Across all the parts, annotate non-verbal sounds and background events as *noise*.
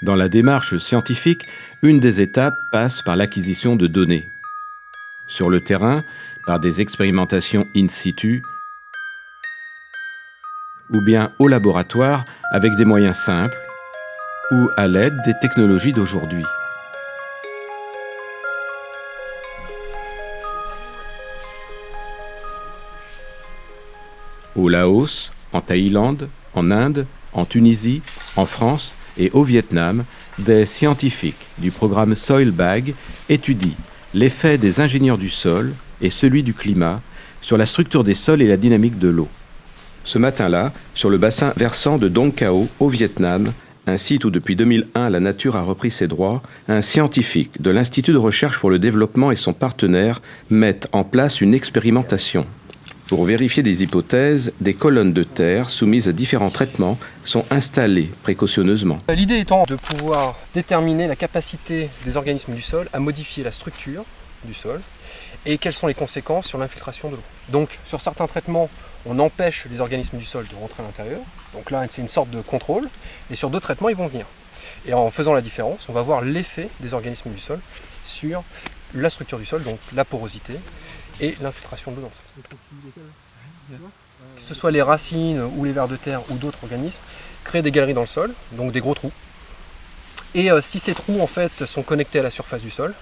Dans la démarche scientifique, une des étapes passe par l'acquisition de données. Sur le terrain, par des expérimentations in situ, ou bien au laboratoire avec des moyens simples, ou à l'aide des technologies d'aujourd'hui. Au Laos, en Thaïlande, en Inde, en Tunisie, en France et au Vietnam, des scientifiques du programme Soilbag étudient l'effet des ingénieurs du sol et celui du climat sur la structure des sols et la dynamique de l'eau. Ce matin-là, sur le bassin versant de Dong Cao au Vietnam, un site où depuis 2001 la nature a repris ses droits, un scientifique de l'Institut de recherche pour le développement et son partenaire mettent en place une expérimentation. Pour vérifier des hypothèses, des colonnes de terre soumises à différents traitements sont installées précautionneusement. L'idée étant de pouvoir déterminer la capacité des organismes du sol à modifier la structure du sol et quelles sont les conséquences sur l'infiltration de l'eau. Donc sur certains traitements, on empêche les organismes du sol de rentrer à l'intérieur. Donc là, c'est une sorte de contrôle. Et sur d'autres traitements, ils vont venir. Et en faisant la différence, on va voir l'effet des organismes du sol sur la structure du sol, donc la porosité et l'infiltration de l'eau Que ce soit les racines ou les vers de terre ou d'autres organismes, créent des galeries dans le sol, donc des gros trous. Et euh, si ces trous en fait sont connectés à la surface du sol,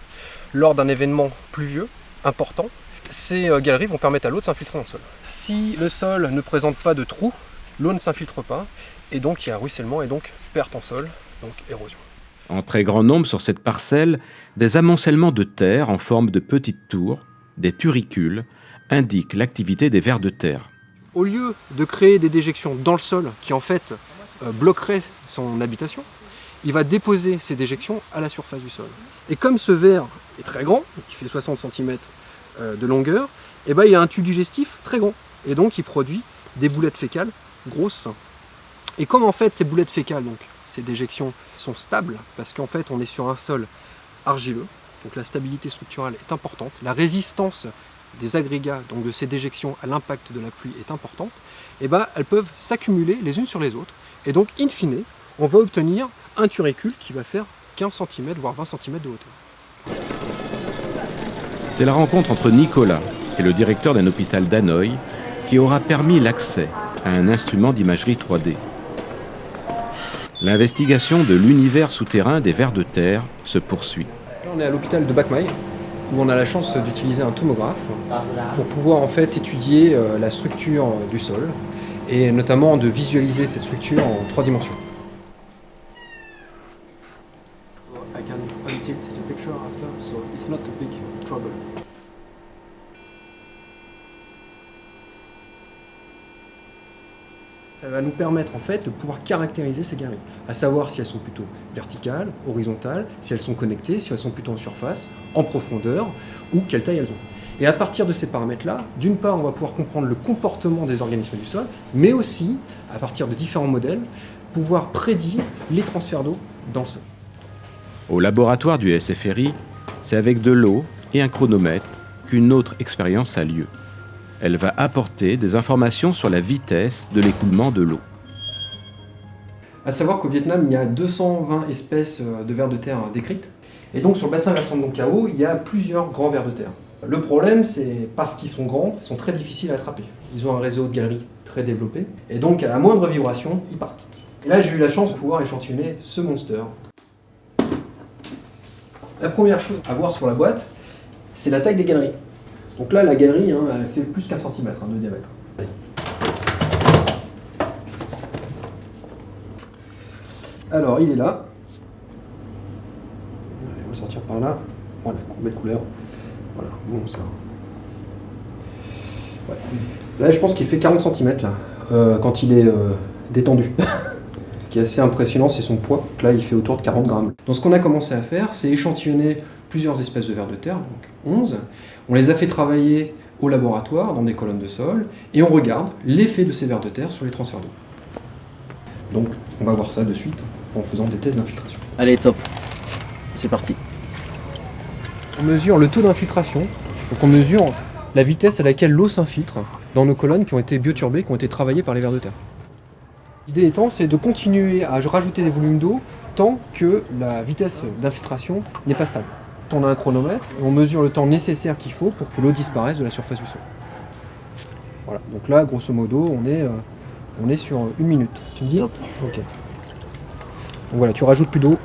lors d'un événement pluvieux important, ces euh, galeries vont permettre à l'eau de s'infiltrer dans le sol. Si le sol ne présente pas de trous, l'eau ne s'infiltre pas, et donc il y a ruissellement et donc perte en sol, donc érosion. En très grand nombre sur cette parcelle, des amoncellements de terre en forme de petites tours, des turicules, indiquent l'activité des vers de terre. Au lieu de créer des déjections dans le sol qui en fait euh, bloqueraient son habitation, il va déposer ces déjections à la surface du sol. Et comme ce ver est très grand, qui fait 60 cm euh, de longueur, et eh ben, il a un tube digestif très grand. Et donc il produit des boulettes fécales grosses. Et comme en fait ces boulettes fécales, donc ces déjections, sont stables, parce qu'en fait on est sur un sol argileux, donc la stabilité structurelle est importante, la résistance des agrégats, donc de ces déjections à l'impact de la pluie est importante, et eh ben, elles peuvent s'accumuler les unes sur les autres. Et donc, in fine, on va obtenir un turicule qui va faire 15 cm, voire 20 cm de hauteur. C'est la rencontre entre Nicolas et le directeur d'un hôpital d'Hanoï qui aura permis l'accès à un instrument d'imagerie 3D. L'investigation de l'univers souterrain des vers de terre se poursuit. On est à l'hôpital de Bakmaï, où on a la chance d'utiliser un tomographe pour pouvoir en fait étudier euh, la structure du sol et notamment de visualiser cette structure en trois dimensions. Ça va nous permettre en fait de pouvoir caractériser ces galeries, à savoir si elles sont plutôt verticales, horizontales, si elles sont connectées, si elles sont plutôt en surface, en profondeur, ou quelle taille elles ont. Et à partir de ces paramètres-là, d'une part, on va pouvoir comprendre le comportement des organismes du sol, mais aussi, à partir de différents modèles, pouvoir prédire les transferts d'eau dans le sol. Au laboratoire du SFRI, c'est avec de l'eau et un chronomètre qu'une autre expérience a lieu. Elle va apporter des informations sur la vitesse de l'écoulement de l'eau. A savoir qu'au Vietnam, il y a 220 espèces euh, de vers de terre décrites. Et donc sur le bassin versant de Dong Cao, il y a plusieurs grands vers de terre. Le problème, c'est parce qu'ils sont grands, ils sont très difficiles à attraper. Ils ont un réseau de galeries très développé, et donc à la moindre vibration, ils partent. Et là, j'ai eu la chance de pouvoir échantillonner ce monster. La première chose à voir sur la boîte, c'est la taille des galeries. Donc là, la galerie, hein, elle fait plus qu'un centimètre hein, de diamètre. Alors, il est là. On va sortir par là. Voilà, belle couleur. Voilà, bon, ça. Là, je pense qu'il fait 40 cm là, euh, quand il est euh, détendu. *laughs* ce qui est assez impressionnant, c'est son poids. là, il fait autour de 40 grammes. Donc, ce qu'on a commencé à faire, c'est échantillonner plusieurs espèces de vers de terre, donc 11. On les a fait travailler au laboratoire, dans des colonnes de sol, et on regarde l'effet de ces vers de terre sur les transferts d'eau. Donc on va voir ça de suite en faisant des tests d'infiltration. Allez, top. C'est parti. On mesure le taux d'infiltration, donc on mesure la vitesse à laquelle l'eau s'infiltre dans nos colonnes qui ont été bioturbées, qui ont été travaillées par les vers de terre. L'idée étant, c'est de continuer à rajouter des volumes d'eau tant que la vitesse d'infiltration n'est pas stable. On a un chronomètre et on mesure le temps nécessaire qu'il faut pour que l'eau disparaisse de la surface du sol. Voilà, donc là, grosso modo, on est, euh, on est sur une minute. Tu me dis Top. Ok. Donc voilà, tu rajoutes plus d'eau.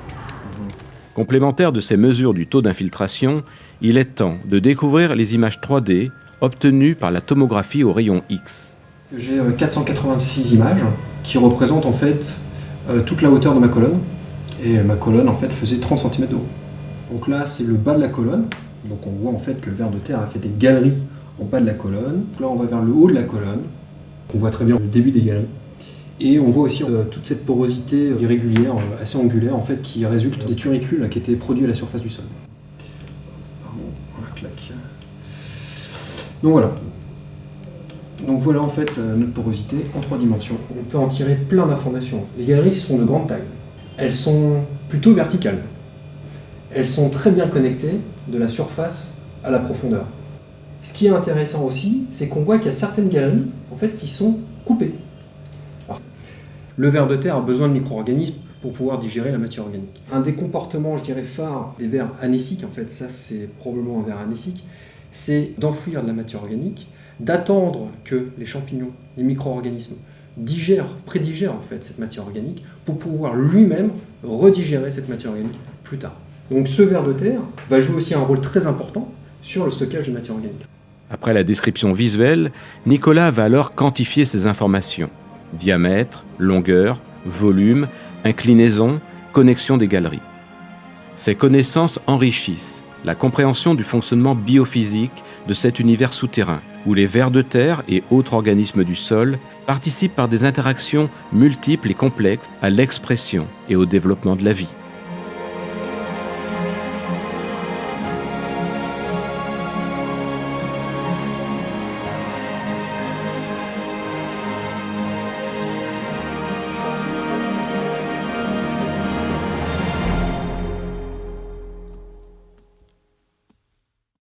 Complémentaire de ces mesures du taux d'infiltration, il est temps de découvrir les images 3D obtenues par la tomographie au rayon X. J'ai euh, 486 images qui représentent en fait euh, toute la hauteur de ma colonne. Et ma colonne en fait faisait 30 cm de haut. Donc là c'est le bas de la colonne. Donc on voit en fait que le ver de terre a fait des galeries en bas de la colonne. Là on va vers le haut de la colonne. On voit très bien le début des galeries. Et on voit aussi euh, toute cette porosité irrégulière, euh, assez angulaire en fait, qui résulte des turicules qui étaient produits à la surface du sol. Donc voilà, donc voilà en fait euh, notre porosité en trois dimensions. On peut en tirer plein d'informations. Les galeries sont de grande taille. Elles sont plutôt verticales. Elles sont très bien connectées de la surface à la profondeur. Ce qui est intéressant aussi, c'est qu'on voit qu'il y a certaines galeries en fait, qui sont coupées. Le ver de terre a besoin de micro-organismes pour pouvoir digérer la matière organique. Un des comportements, je dirais, phares des vers anéciques, en fait, ça c'est probablement un ver anécique, c'est d'enfouir de la matière organique, d'attendre que les champignons, les micro-organismes, digèrent, prédigèrent en fait cette matière organique pour pouvoir lui-même redigérer cette matière organique plus tard. Donc ce ver de terre va jouer aussi un rôle très important sur le stockage de matière organique. Après la description visuelle, Nicolas va alors quantifier ces informations. Diamètre, longueur, volume, inclinaison, connexion des galeries. Ces connaissances enrichissent la compréhension du fonctionnement biophysique de cet univers souterrain, où les vers de terre et autres organismes du sol participent par des interactions multiples et complexes à l'expression et au développement de la vie.